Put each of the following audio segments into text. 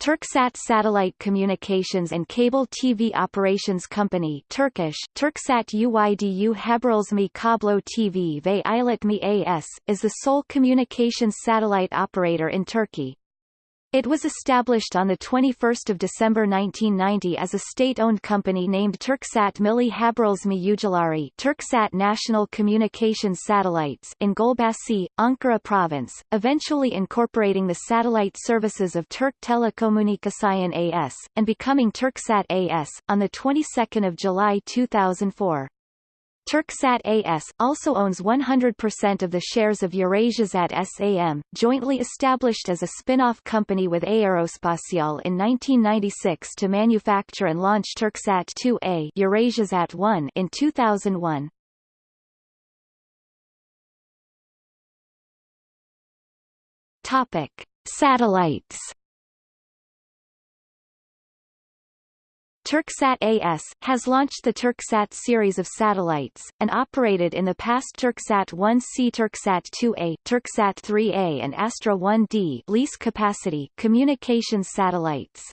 Turksat Satellite Communications and Cable TV Operations Company Turkish, Turksat Uydu Haberlesme Kablo TV ve Iletmi AS, is the sole communications satellite operator in Turkey. It was established on 21 December 1990 as a state-owned company named Turksat Milli Haberlesme Uydulari Turksat National Communications Satellites in Gulbasi, Ankara Province, eventually incorporating the satellite services of Turk Telekomünikasyon AS, and becoming Turksat AS, on the 22nd of July 2004. Turksat AS, also owns 100% of the shares of Eurasiasat SAM, jointly established as a spin-off company with Aerospatiale in 1996 to manufacture and launch Turksat 2A Eurasiasat 1 in 2001. Topic. Satellites Turksat AS, has launched the Turksat series of satellites, and operated in the past Turksat 1C Turksat 2A, Turksat 3A and Astra 1D lease capacity communications satellites.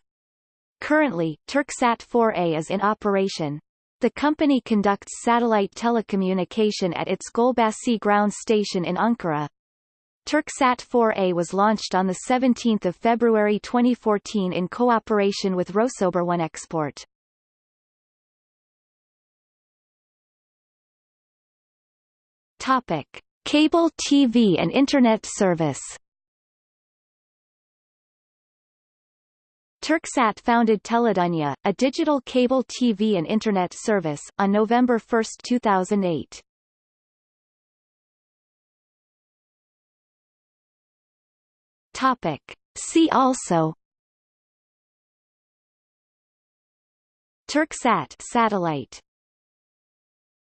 Currently, Turksat 4A is in operation. The company conducts satellite telecommunication at its Gulbasi ground station in Ankara. Turksat 4A was launched on 17 February 2014 in cooperation with Rosoboronexport. Topic: Cable TV and Internet service. Turksat founded Teledunya, a digital cable TV and Internet service, on November 1, 2008. Topic. See also Turksat satellite